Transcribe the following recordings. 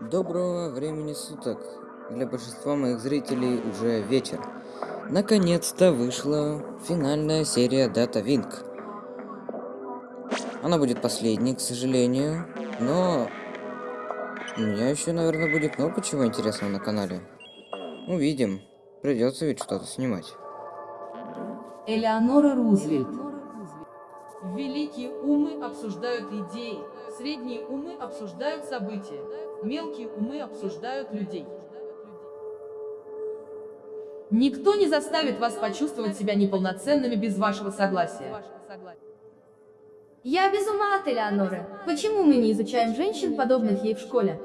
Доброго времени суток. Для большинства моих зрителей уже вечер. Наконец-то вышла финальная серия Data Wing. Она будет последней, к сожалению, но у меня еще, наверное, будет много чего интересного на канале. Увидим. Придется ведь что-то снимать. Элеонора Рузвельт. Великие умы обсуждают идеи, средние умы обсуждают события, мелкие умы обсуждают людей. Никто не заставит вас почувствовать себя неполноценными без вашего согласия. Я без ума от Элеоноры. Почему мы не изучаем женщин, подобных ей в школе?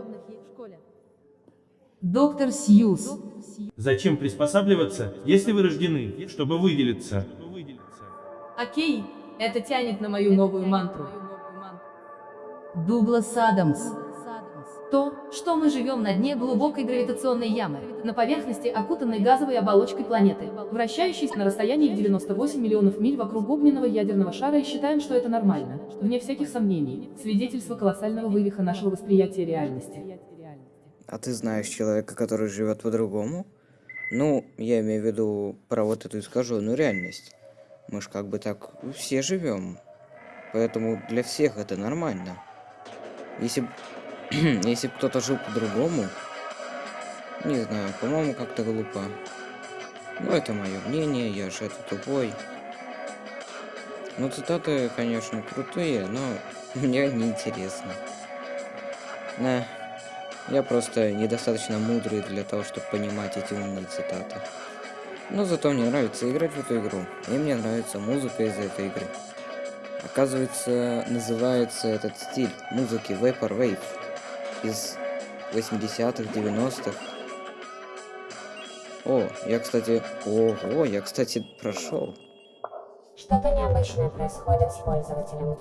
Доктор Сьюз. Зачем приспосабливаться, если вы рождены, чтобы выделиться? Окей, это тянет на мою новую мантру. Дуглас Адамс. То, что мы живем на дне глубокой гравитационной ямы, на поверхности, окутанной газовой оболочкой планеты, вращающейся на расстоянии в 98 миллионов миль вокруг огненного ядерного шара и считаем, что это нормально, вне всяких сомнений, свидетельство колоссального вывиха нашего восприятия реальности. А ты знаешь человека, который живет по-другому? Ну, я имею в виду про вот эту искаженную реальность. Мы ж как бы так все живем. Поэтому для всех это нормально. Если. Если кто-то жил по-другому... Не знаю, по-моему, как-то глупо. Ну, это мое мнение, я же это тупой. Ну, цитаты, конечно, крутые, но мне не интересно. На. Я просто недостаточно мудрый для того, чтобы понимать эти умные цитаты. Но зато мне нравится играть в эту игру. И мне нравится музыка из этой игры. Оказывается, называется этот стиль музыки Vaporwave из 80-х, 90-х. О, я, кстати... Ого, я, кстати, прошел. Что-то необычное происходит с пользователем.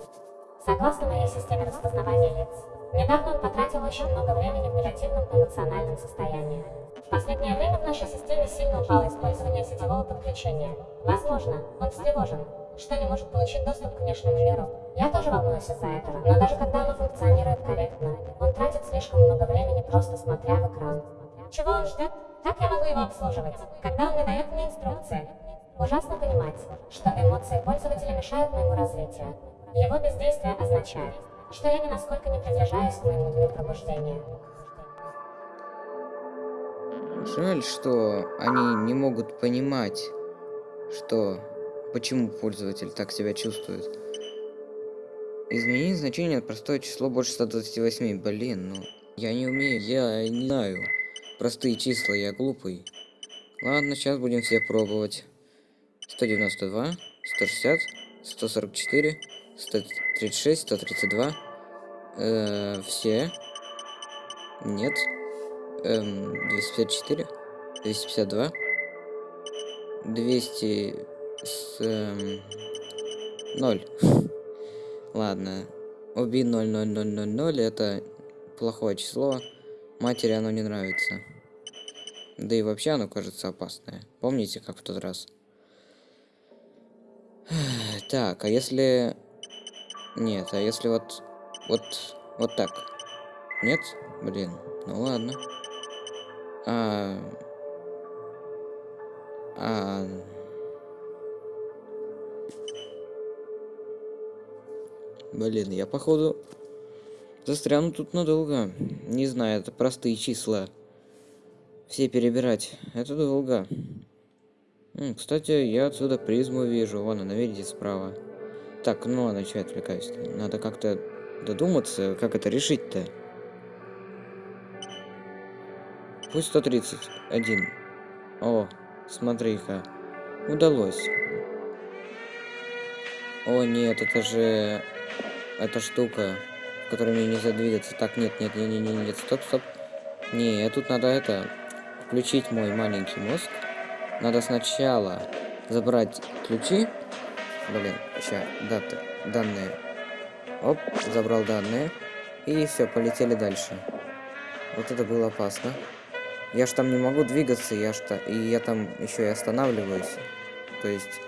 Согласно моей системе распознавания лиц, недавно он потратил очень много времени в негативном эмоциональном состоянии. В последнее время в нашей системе сильно упало использование сетевого подключения. Возможно, он встревожен, что не может получить доступ к внешнему миру. Я тоже волнуюсь из-за этого, но даже когда оно функционирует корректно, он тратит слишком много времени просто смотря в экран. Чего он ждет? Как я могу его обслуживать, когда он не дает мне инструкции? Ужасно понимать, что эмоции пользователя мешают моему развитию. Его бездействие означает, что я ни насколько не приближаюсь к моему дню пробуждения. Жаль, что они не могут понимать, что почему пользователь так себя чувствует. Изменить значение простое число больше 128. Блин, ну я не умею, я не знаю. Простые числа, я глупый. Ладно, сейчас будем все пробовать. 192, 160, 144, 136, 132. Э, все. Нет. Эм, 254, 252, 200 с... Эм, 0. Ладно. Уби 0, 0, 0, 0, 0, это плохое число. Матери оно не нравится. Да и вообще оно кажется опасное. Помните, как в тот раз? Так, а если... Нет, а если вот... Вот... Вот так? Нет? Блин, ну ладно. А... А... Блин, я походу застряну тут надолго. Не знаю, это простые числа. Все перебирать. Это долго. Кстати, я отсюда призму вижу. Вон она, видите, справа. Так, ну что я отвлекаюсь -то? Надо как-то додуматься, как это решить-то. Пусть 131. О, смотри-ка. Удалось. О, нет, это же... Эта штука, в которой мне нельзя двигаться. Так, нет, нет, нет, нет, нет, нет, стоп, стоп. Не, тут надо это... Включить мой маленький мозг. Надо сначала забрать ключи. Блин, сейчас, даты, данные. Оп, забрал данные. И все, полетели дальше. Вот это было опасно. Я ж там не могу двигаться, я ж то... И я там еще и останавливаюсь. То есть...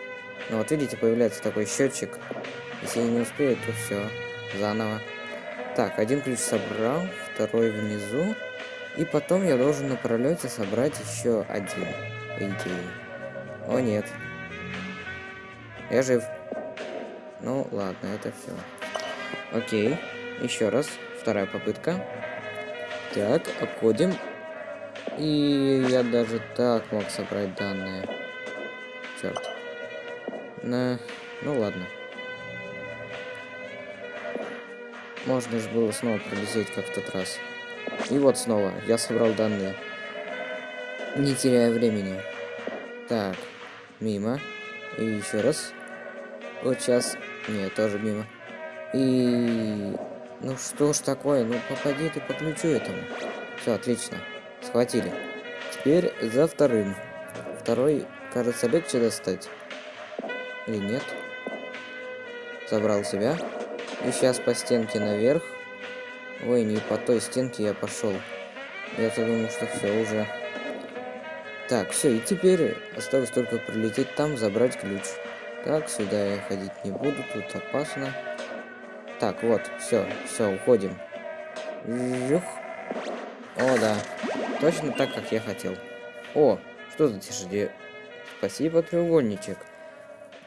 Ну вот видите, появляется такой счетчик. Если я не успею, то все. Заново. Так, один ключ собрал, второй внизу. И потом я должен на пролете собрать еще один, по идее. О нет. Я жив. Ну ладно, это все. Окей. Еще раз. Вторая попытка. Так, обходим. И я даже так мог собрать данные. Черт. На... Ну ладно. Можно же было снова пролететь, как в тот раз. И вот снова, я собрал данные. Не теряя времени. Так, мимо. И еще раз. Вот сейчас. Нет, тоже мимо. И... Ну что ж такое, ну попади ты по ключу этому. Все, отлично. Схватили. Теперь за вторым. Второй, кажется, легче достать. Или нет? Забрал себя. И сейчас по стенке наверх. Ой, не по той стенке я пошел. Я-то думал, что все уже. Так, все, и теперь осталось только прилететь там, забрать ключ. Так, сюда я ходить не буду, тут опасно. Так, вот, все, все, уходим. Жух. О, да. Точно так, как я хотел. О, что за тишине? Спасибо, треугольничек.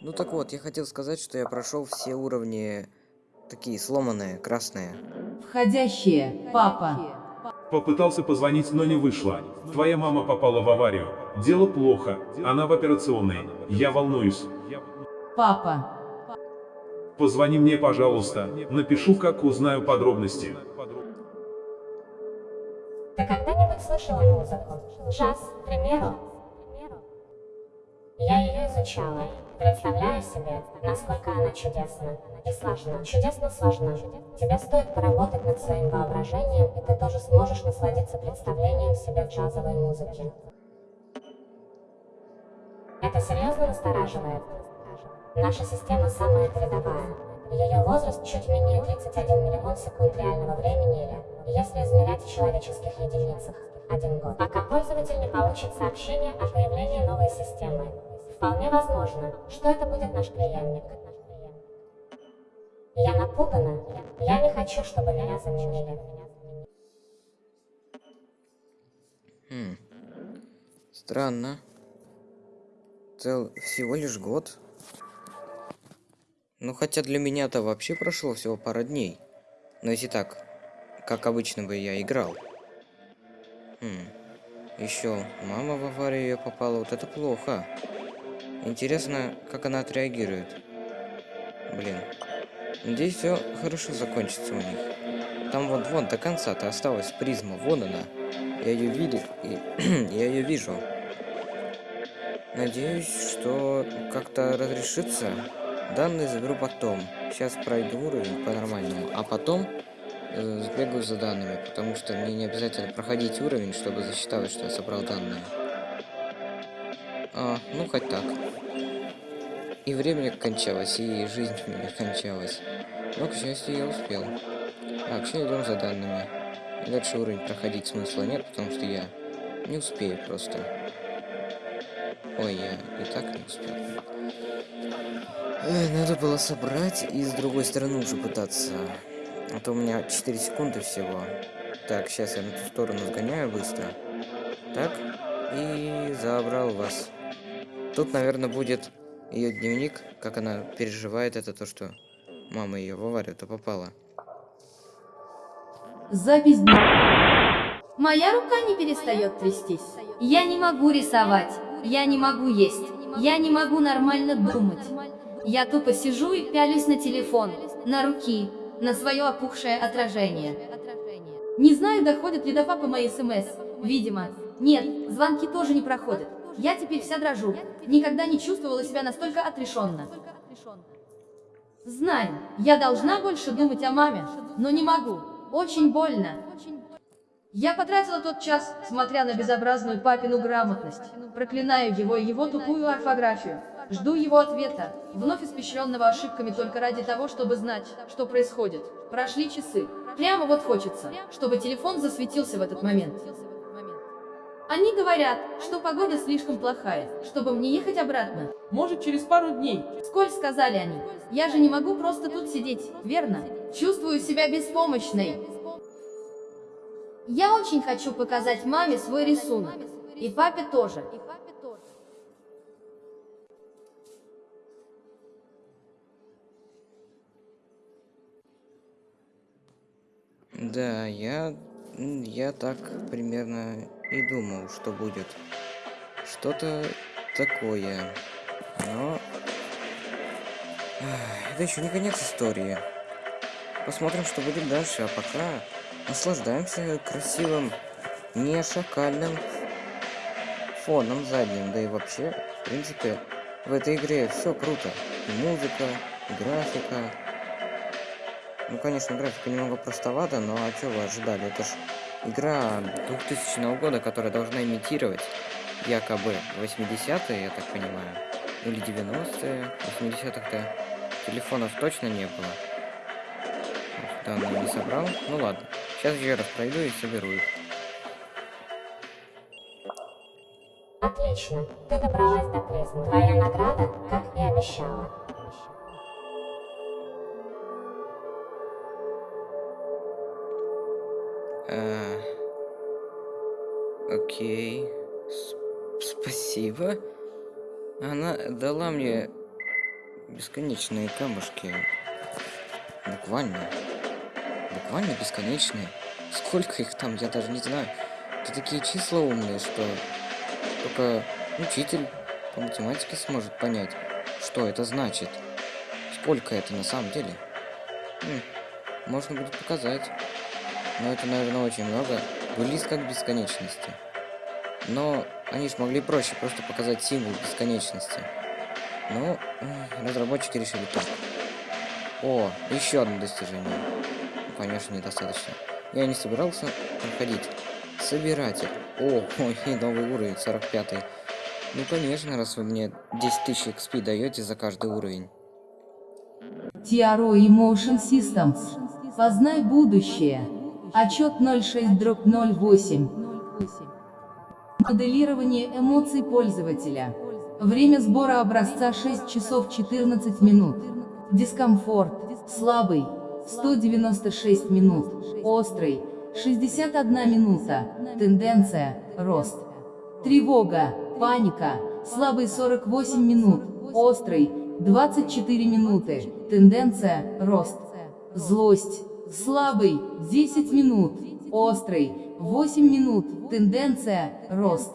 Ну так вот, я хотел сказать, что я прошел все уровни такие сломанные, красные. Входящие. Папа. Попытался позвонить, но не вышло. Твоя мама попала в аварию. Дело плохо. Она в операционной. Я волнуюсь. Папа. Позвони мне, пожалуйста. Напишу, как узнаю подробности. Ты когда-нибудь слышала музыку? Джаз, к примеру? Я ее изучала. Представляю себе, насколько она чудесна. И сложна. Чудесно сложна. Тебе стоит поработать над своим воображением, и ты тоже сможешь насладиться представлением себе джазовой музыки. Это серьезно настораживает. Наша система самая передовая. Ее возраст чуть менее 31 миллион секунд реального времени или, если измерять в человеческих единицах, один год. Пока пользователь не получит сообщение о появлении новой системы. Вполне возможно, что это будет наш преемник. Я напугана. Я не хочу, чтобы меня заменили. Хм. Странно. Цел всего лишь год. Ну, хотя для меня-то вообще прошло всего пара дней. Но если так, как обычно бы я играл. Хм. Еще мама в аварию ее попала, вот это плохо. Интересно, как она отреагирует. Блин. Надеюсь, все хорошо закончится у них. Там вот вон до конца-то осталась призма, вон она. Я ее видел, и я ее вижу. Надеюсь, что как-то разрешится. Данные заберу потом. Сейчас пройду уровень по-нормальному, а потом э, сбегаю за данными, потому что мне не обязательно проходить уровень, чтобы засчиталось, что я собрал данные. А, ну хоть так. И время кончалось, и жизнь у меня кончалась. Но, к счастью, я успел. Так, сейчас идем за данными. Дальше уровень проходить смысла нет, потому что я не успею просто. Ой, я и так не успел. Надо было собрать и с другой стороны уже пытаться. А то у меня 4 секунды всего. Так, сейчас я на ту сторону сгоняю быстро. Так, и забрал вас. Тут, наверное, будет ее дневник, как она переживает это, то, что мама ее в аварию-то попала. Запись. Моя рука не перестает трястись. Я не могу рисовать. Я не могу есть. Я не могу нормально думать. Я тупо сижу и пялюсь на телефон, на руки, на свое опухшее отражение. Не знаю, доходят ли до папы мои смс. Видимо. Нет, звонки тоже не проходят. Я теперь вся дрожу. Никогда не чувствовала себя настолько отрешенно. Знаю, я должна больше думать о маме, но не могу. Очень больно. Я потратила тот час, смотря на безобразную папину грамотность. Проклинаю его и его тупую орфографию. Жду его ответа, вновь испещренного ошибками только ради того, чтобы знать, что происходит. Прошли часы. Прямо вот хочется, чтобы телефон засветился в этот момент. Они говорят, что погода слишком плохая, чтобы мне ехать обратно. Может, через пару дней. Сколь сказали они. Я же не могу просто тут сидеть, верно? Чувствую себя беспомощной. Я очень хочу показать маме свой рисунок. И папе тоже. Да, я... Я так примерно и думал, что будет. Что-то такое. Но... Это еще не конец истории. Посмотрим, что будет дальше, а пока наслаждаемся красивым, не шакальным фоном задним. Да и вообще, в принципе, в этой игре все круто. И музыка, и графика. Ну, конечно, графика немного простовата, но а что вы ожидали? Это ж игра 2000 года, которая должна имитировать якобы 80-е, я так понимаю. Или 90-е. 80-х-то телефонов точно не было. Данные не собрал. Ну ладно. Сейчас еще раз пройду и соберу их. Отлично, ты добралась до призмы. Твоя награда, как и обещала. А, Окей. Спасибо. Она дала мне бесконечные камушки. Буквально. Буквально бесконечные. Сколько их там, я даже не знаю. Это такие числа умные, что только учитель по математике сможет понять, что это значит. Сколько это на самом деле. М, можно будет показать. Но это, наверное, очень много. Близко к бесконечности. Но они ж могли проще просто показать символ бесконечности. Но м, разработчики решили так. О, еще одно достижение. Ну, конечно, недостаточно. Я не собирался проходить. Собиратель. О, ой, новый уровень, 45 -й. Ну, конечно, раз вы мне 10 тысяч XP даете за каждый уровень. TRO Emotion Systems. Познай будущее. Отчет 06 дробь 08. Моделирование эмоций пользователя. Время сбора образца 6 часов 14 минут. Дискомфорт. Слабый. 196 минут. Острый. 61 минута. Тенденция. Рост. Тревога. Паника. Слабый 48 минут. Острый. 24 минуты. Тенденция. Рост. Злость. Слабый. 10 минут. Острый. 8 минут. Тенденция. Рост.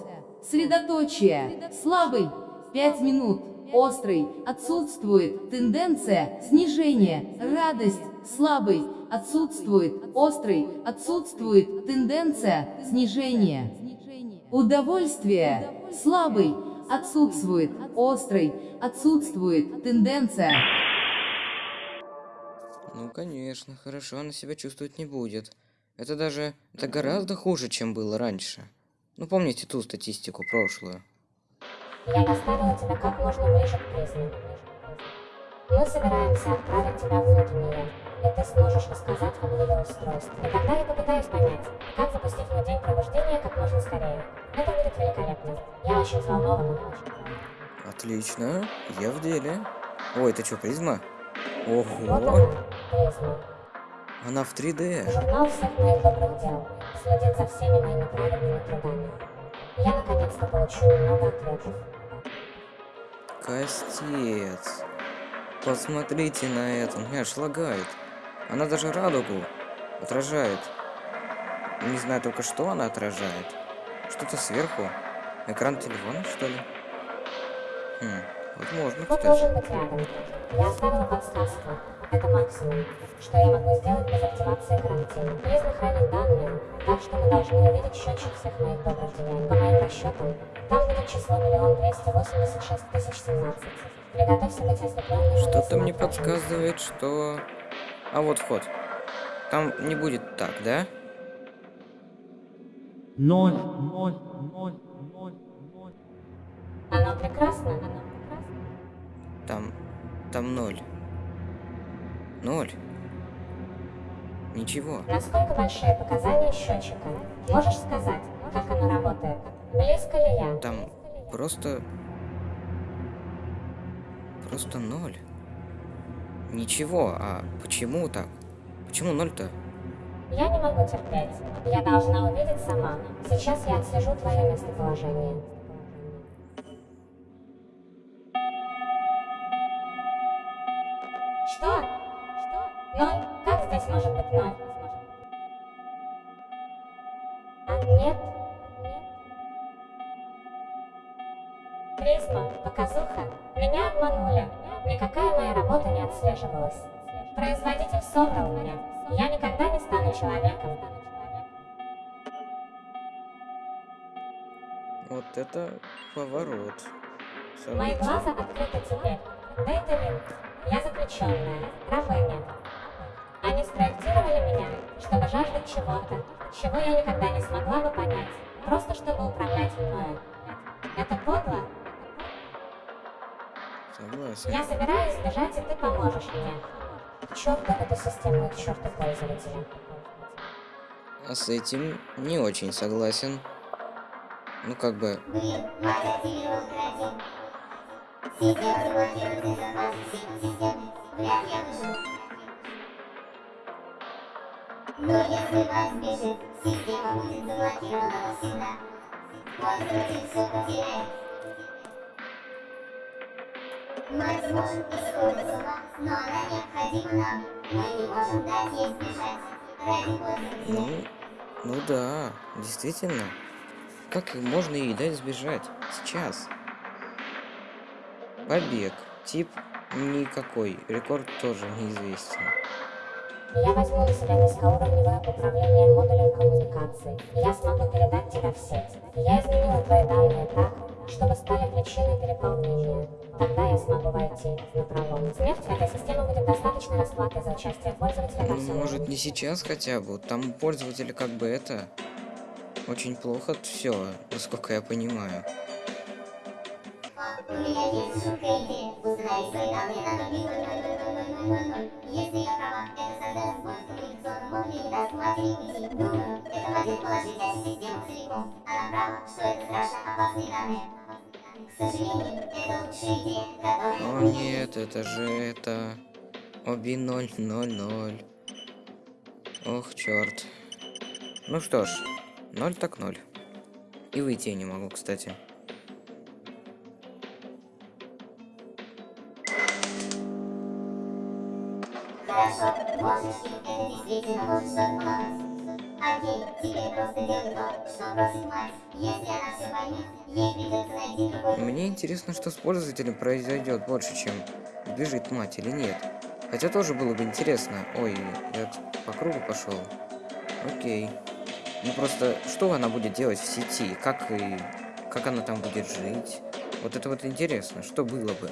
Средоточие. Слабый. 5 минут. Острый. Отсутствует. Тенденция. Снижение. Радость. Слабый. Отсутствует. Острый. Отсутствует. Тенденция. Снижение. Удовольствие. Слабый. Отсутствует. Острый. Отсутствует. Тенденция. Ну, конечно, хорошо она себя чувствовать не будет. Это даже... Это гораздо хуже, чем было раньше. Ну, помните ту статистику прошлую? Я доставила тебя как можно ближе к призме. Мы собираемся отправить тебя внутрь нее, и ты сможешь рассказать об ее устройстве. И тогда я попытаюсь понять, как запустить в день пробуждения как можно скорее. Это будет великолепно. Я очень взволнована. Отлично, я в деле. Ой, это что, призма? Вот Ого, она, призма. она в 3D. Журнал всех моих добрых дел следит за всеми моими праведными трудами. Я наконец-то получу много ответов. Костец. Посмотрите на это, меня аж лагает. Она даже радугу отражает. Не знаю только, что она отражает. Что-то сверху. Экран телефона, что ли? Хм, возможно, кстати. Я оставила подсказку. Это максимум, что я могу сделать без активации карантина. Призма хранит данные, так что мы должны увидеть счетчик всех моих добрых деяний. По моим расчетам, там будет число миллион двести восемьдесят шесть тысяч семнадцать. Приготовься быть ослепленным. Что-то мне подсказывает, что... А вот вход. Там не будет так, да? Ноль, ноль, ноль, ноль, ноль. Оно прекрасно, оно прекрасно. Там... Там ноль. Ноль. Ничего. Насколько большие показания счетчика? Можешь сказать, как оно работает? Близко ли я? Там просто... Просто ноль. Ничего, а почему так? Почему ноль-то? Я не могу терпеть. Я должна увидеть сама. Сейчас я отслежу твое местоположение. Отслеживалась. Производитель собрал меня. Я никогда не стану человеком. Вот это поворот. Мои Событий. глаза открыты теперь. Дейтелин, я заключенная, рабыня. Они спроектировали меня, чтобы жаждать чего-то, чего я никогда не смогла бы понять, просто чтобы управлять мною. Это подло. Согласен. Я собираюсь сбежать, и ты поможешь мне. К черту эту систему и к черту пользователя. А с этим не очень согласен. Ну как бы... Блин, мать активировал карантин. Система заблокирует информацию системы. Вряд я выживу. Но если мать сбежит, система будет заблокирована навсегда. Пользователь все потеряет. Мать может исходить с ума, но она необходима нам. Мы не можем дать ей сбежать. Ради. Ну... Ну да, действительно. Как можно ей дать сбежать? Сейчас. Побег. Тип никакой. Рекорд тоже неизвестен. Я возьму на себя низкоуровневое управление модулем коммуникаций. Я смогу передать тебя в сеть. Я изменила твои данные так, чтобы стали причиной переполнения. Тогда я смогу войти на пролом. Смерть этой системы будет достаточно расплаты за участие пользователя во Ну, всем. может, не сейчас хотя бы. Там у пользователя как бы это... Очень плохо все, насколько я понимаю. У меня есть жуткая идея. Установи свои данные на 0000000. Если я права, это создаст сбой в коммуникационном модуле и даст матери уйти. Думаю, это может положить эту систему целиком. Она права, что это страшно опасные данные. Лучшая О нет, это же это... Оби 000. Ох, черт. Ну что ж, ноль так ноль. И выйти я не могу, кстати. Хорошо, можешь, это действительно что-то помогать. Окей, теперь просто делай то, что просит мать. Если она все поймет, ей придется найти другой Мне интересно, что с пользователем произойдет больше, чем бежит мать или нет. Хотя тоже было бы интересно. Ой, я по кругу пошел. Окей. Ну просто, что она будет делать в сети? Как и... Как она там будет жить? Вот это вот интересно, что было бы.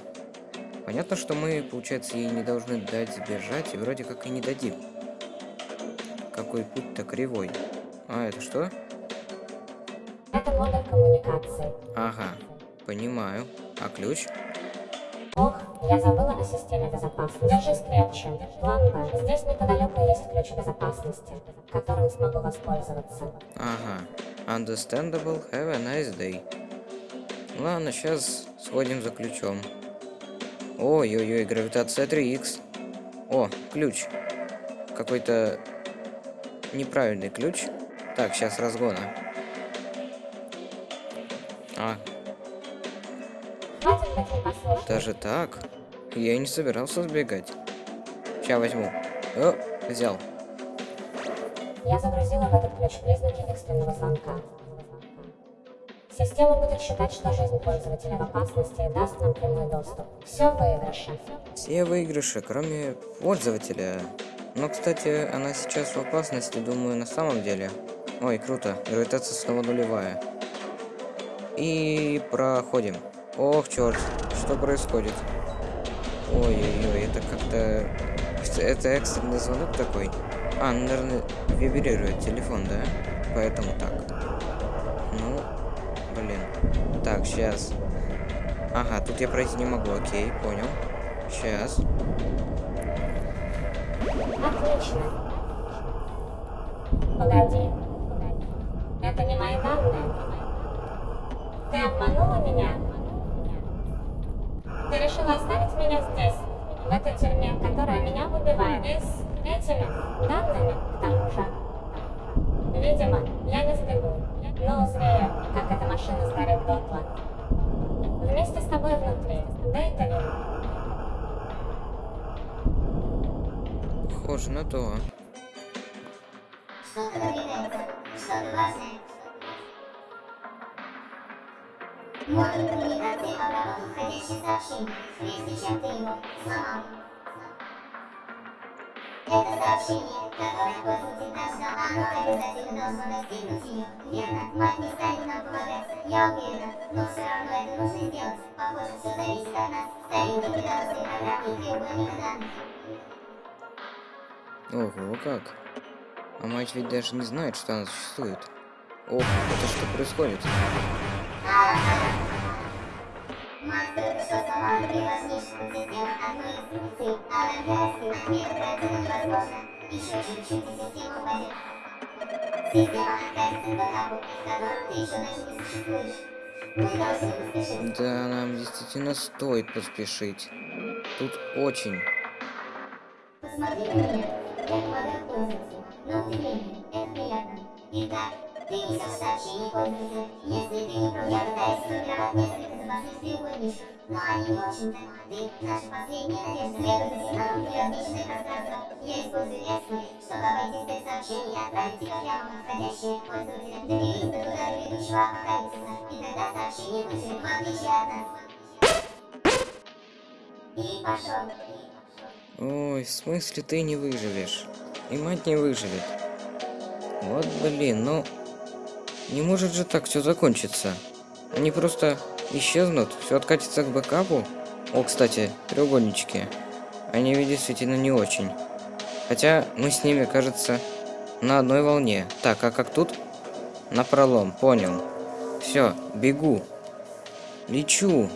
Понятно, что мы, получается, ей не должны дать сбежать, и вроде как и не дадим. Какой путь-то кривой. А, это что? Это модуль коммуникации. Ага, понимаю. А ключ? Ох, я забыла о системе безопасности. Держись крепче. План Б. Здесь неподалеку есть ключ безопасности, которым смогу воспользоваться. Ага. Understandable. Have a nice day. Ладно, сейчас сходим за ключом. Ой-ой-ой, гравитация 3х. О, ключ. Какой-то неправильный ключ. Так, сейчас разгона. А, даже так? Я не собирался сбегать. Сейчас возьму. О, взял. Я загрузила в этот ключ признаки экстренного звонка. Система будет считать, что жизнь пользователя в опасности и даст нам прямой доступ. Все в выигрыше. Все выигрыши, кроме пользователя. Но, кстати, она сейчас в опасности, думаю, на самом деле. Ой, круто. Гравитация снова нулевая. И проходим. Ох, черт, что происходит? Ой-ой-ой, это как-то... Это экстренный звонок такой? А, наверное, вибрирует телефон, да? Поэтому так. Так, сейчас. Ага, тут я пройти не могу, окей, понял. Сейчас. Отлично. Погоди. 111, 120. Модуль коммуникации обработал входящее сообщение, прежде чем ты его сломал. Это сообщение, которое пользователь нажал, оно обязательно должно достигнуть ее. Верно, мать не станет нам помогать, я уверена, но все равно это нужно сделать. Похоже, все зависит от нас. Старинки педагогской программы и треугольника данных. Ого, ну как! А мать ведь даже не знает, что она существует. Ох, это что происходит? Да, нам действительно стоит поспешить. Тут очень. Посмотри на меня, помогаю пользователю, но ты времени, это приятно. Итак, ты несешь сообщение пользователю. Если ты не против, я пытаюсь сформировать несколько запасных треугольничков, но они не очень-то. Ты наша последняя надежда. Сигналом в необычное пространство. Я использую экспорт, чтобы обойти спец сообщение и отправить тебя прямо на входящее пользователя. Доберись до туда ведущего апокалипсиса, и тогда сообщение выживет в отличие от нас. И пошел. Ой, в смысле ты не выживешь? И мать не выживет. Вот блин, ну... Не может же так все закончиться. Они просто исчезнут, все откатится к бэкапу. О, кстати, треугольнички. Они ведь действительно не очень. Хотя мы с ними, кажется, на одной волне. Так, а как тут? На пролом, понял. Все, бегу. Лечу.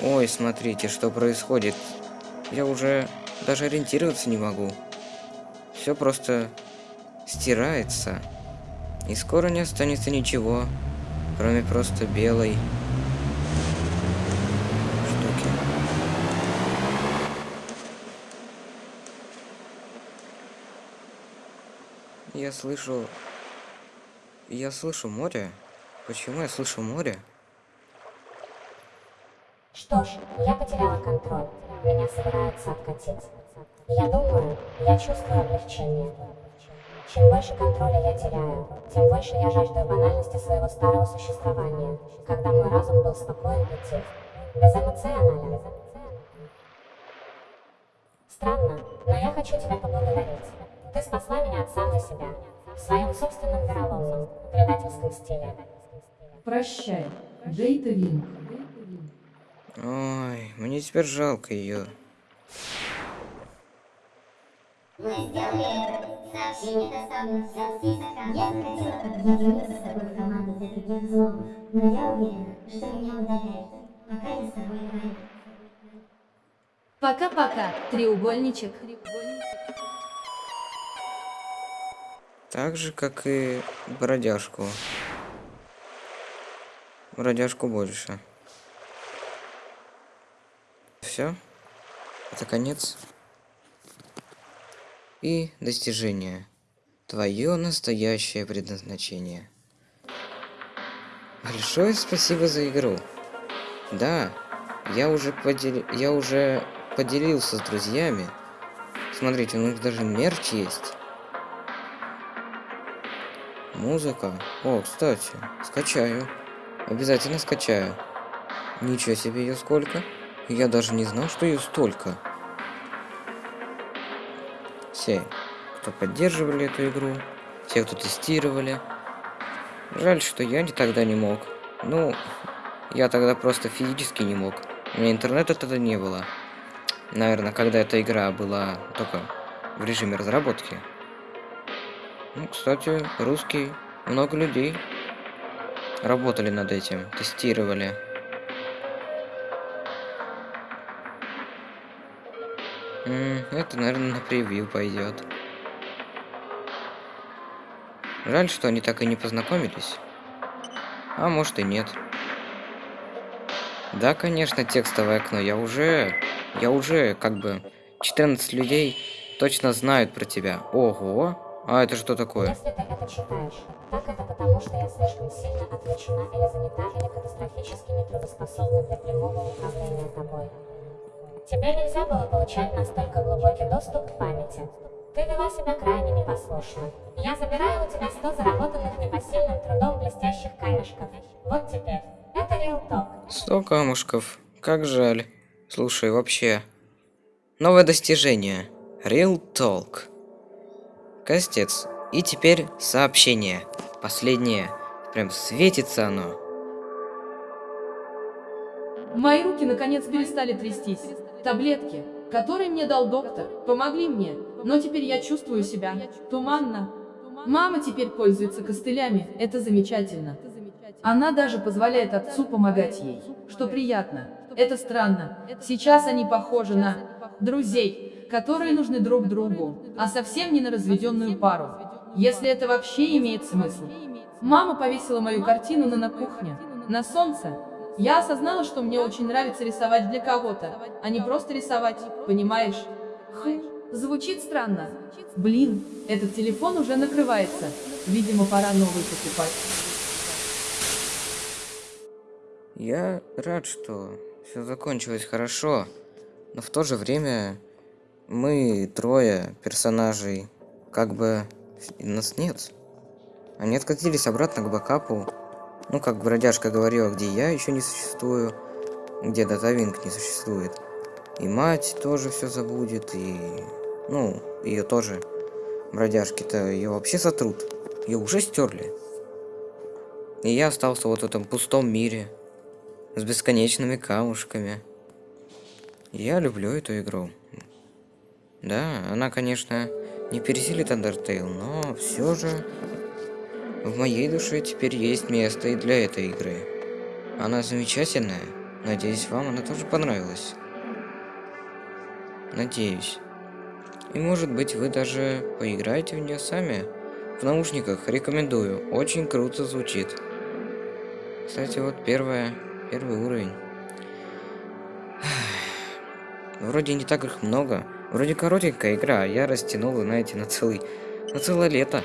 Ой, смотрите, что происходит. Я уже даже ориентироваться не могу. Все просто стирается. И скоро не останется ничего, кроме просто белой штуки. Я слышу... Я слышу море. Почему я слышу море? Что ж, я потеряла контроль. Меня собираются откатить. Я думаю, я чувствую облегчение. Чем больше контроля я теряю, тем больше я жажду банальности своего старого существования, когда мой разум был спокоен и тих, безэмоционален. Странно, но я хочу тебя поблагодарить. Ты спасла меня от самой себя, в своем собственном вероломном, предательском стиле. Прощай, Дейта Винг. Ой, мне теперь жалко ее. Мы сделали. Сообщение доставлено в список. Я захотела объединиться с тобой в команду для других злобов, но я уверена, что меня удаляют, пока я с тобой играю. Пока-пока, треугольничек. Так же, как и бродяжку. Бродяжку больше. Все. Это конец. И достижение. Твое настоящее предназначение. Большое спасибо за игру. Да, я уже подел... я уже поделился с друзьями. Смотрите, у них даже мерч есть. Музыка. О, кстати, скачаю. Обязательно скачаю. Ничего себе ее сколько. Я даже не знал, что ее столько. Все, кто поддерживали эту игру, те, кто тестировали. Жаль, что я не тогда не мог. Ну, я тогда просто физически не мог. У меня интернета тогда не было. Наверное, когда эта игра была только в режиме разработки. Ну, кстати, русский, много людей. работали над этим, тестировали. Это, наверное, на превью пойдет. Жаль, что они так и не познакомились. А может и нет. Да, конечно, текстовое окно. Я уже... Я уже, как бы... 14 людей точно знают про тебя. Ого! А это что такое? Если ты это читаешь, так это потому, что я слишком сильно отвлечена или занята, или катастрофически нетрудоспособна для прямого управления тобой. Тебе нельзя было получать настолько глубокий доступ к памяти. Ты вела себя крайне непослушно. Я забираю у тебя 100 заработанных непосильным трудом блестящих камешков. Вот теперь. Это Talk. 100 камушков. Как жаль. Слушай, вообще... Новое достижение. Real Talk. Костец. И теперь сообщение. Последнее. Прям светится оно. Мои руки наконец перестали трястись. Таблетки, которые мне дал доктор, помогли мне, но теперь я чувствую себя туманно. Мама теперь пользуется костылями, это замечательно. Она даже позволяет отцу помогать ей, что приятно. Это странно. Сейчас они похожи на друзей, которые нужны друг другу, а совсем не на разведенную пару. Если это вообще имеет смысл. Мама повесила мою картину на, на кухне, на солнце. Я осознала, что мне очень нравится рисовать для кого-то, а не просто рисовать, понимаешь? Хм, звучит странно. Блин, этот телефон уже накрывается. Видимо, пора новый покупать. Я рад, что все закончилось хорошо, но в то же время мы трое персонажей, как бы нас нет. Они откатились обратно к бэкапу. Ну, как бродяжка говорила, где я еще не существую, где датавинг не существует. И мать тоже все забудет, и... Ну, ее тоже. Бродяжки-то ее вообще сотрут. Ее уже стерли. И я остался вот в этом пустом мире. С бесконечными камушками. Я люблю эту игру. Да, она, конечно, не пересилит Undertale, но все же в моей душе теперь есть место и для этой игры. Она замечательная. Надеюсь, вам она тоже понравилась. Надеюсь. И может быть вы даже поиграете в нее сами. В наушниках рекомендую. Очень круто звучит. Кстати, вот первая, первый уровень. Вроде не так их много. Вроде коротенькая игра, а я растянул, знаете, на целый, на целое лето.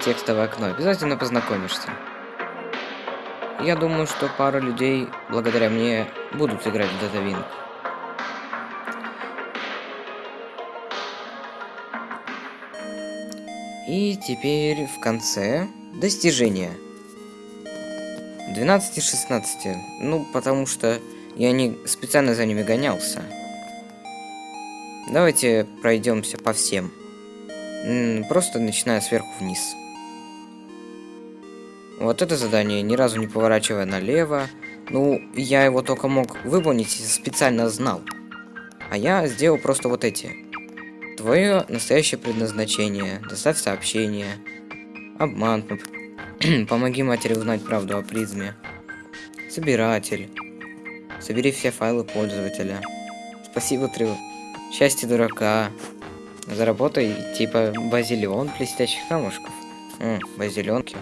Текстовое окно. Обязательно познакомишься. Я думаю, что пара людей, благодаря мне, будут играть в Wing. И теперь в конце достижения. 12 и 16. Ну, потому что я не специально за ними гонялся. Давайте пройдемся по всем. Просто начиная сверху вниз. Вот это задание, ни разу не поворачивая налево. Ну, я его только мог выполнить, специально знал. А я сделал просто вот эти. Твое настоящее предназначение. Доставь сообщение. Обман. Помоги матери узнать правду о призме. Собиратель. Собери все файлы пользователя. Спасибо, Трю. Счастье дурака. Заработай, типа, базилион блестящих камушков. М, базилионки.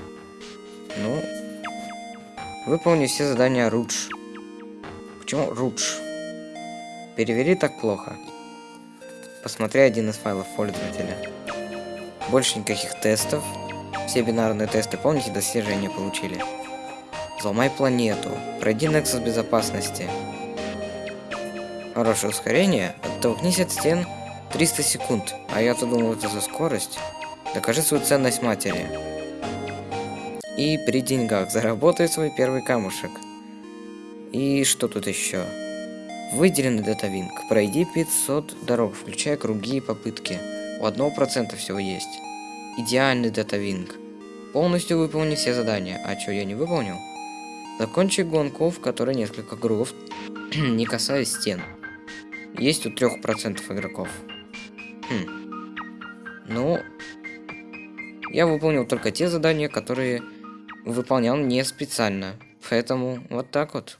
Ну, выполни все задания Рудж. Почему Рудж? Перевели так плохо. Посмотри один из файлов пользователя. Больше никаких тестов. Все бинарные тесты, помните, достижения получили. Взломай планету. Пройди Nexus безопасности. Хорошее ускорение. Оттолкнись от стен 300 секунд. А я-то думал, это за скорость. Докажи свою ценность матери. И при деньгах заработай свой первый камушек. И что тут еще? Выделенный датавинг. Пройди 500 дорог, включая круги и попытки. У 1% всего есть. Идеальный датавинг. Полностью выполни все задания. А что, я не выполнил? Закончи гонку, в которой несколько кругов, не касаясь стен. Есть у 3% игроков. Хм. Ну, Я выполнил только те задания, которые выполнял не специально. Поэтому вот так вот.